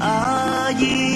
啊，一。